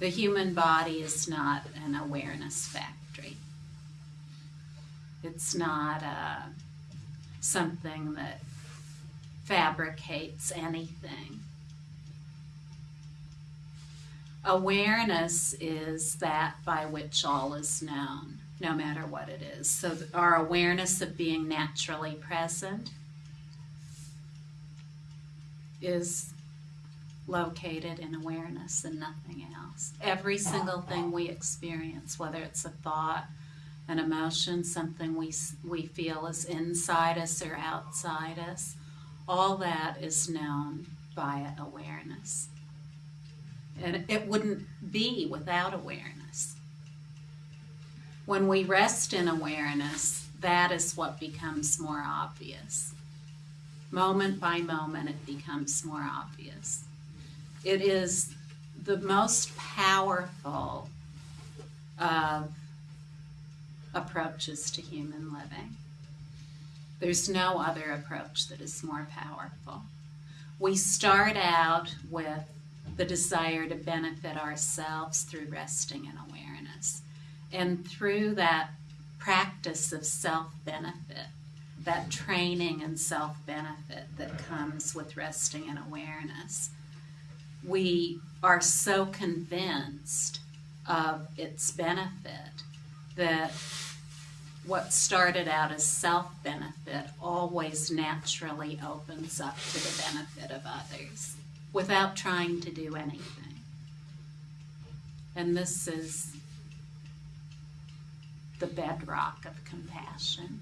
The human body is not an awareness factory. It's not uh, something that fabricates anything. Awareness is that by which all is known, no matter what it is. So, our awareness of being naturally present is located in awareness and nothing else. Every single thing we experience, whether it's a thought, an emotion, something we, we feel is inside us or outside us, all that is known by awareness. And it wouldn't be without awareness. When we rest in awareness, that is what becomes more obvious. Moment by moment, it becomes more obvious. It is the most powerful of approaches to human living. There's no other approach that is more powerful. We start out with the desire to benefit ourselves through resting in awareness. And through that practice of self benefit, that training and self benefit that comes with resting in awareness, we are so convinced of its benefit that what started out as self benefit always naturally opens up to the benefit of others without trying to do anything. And this is the bedrock of compassion.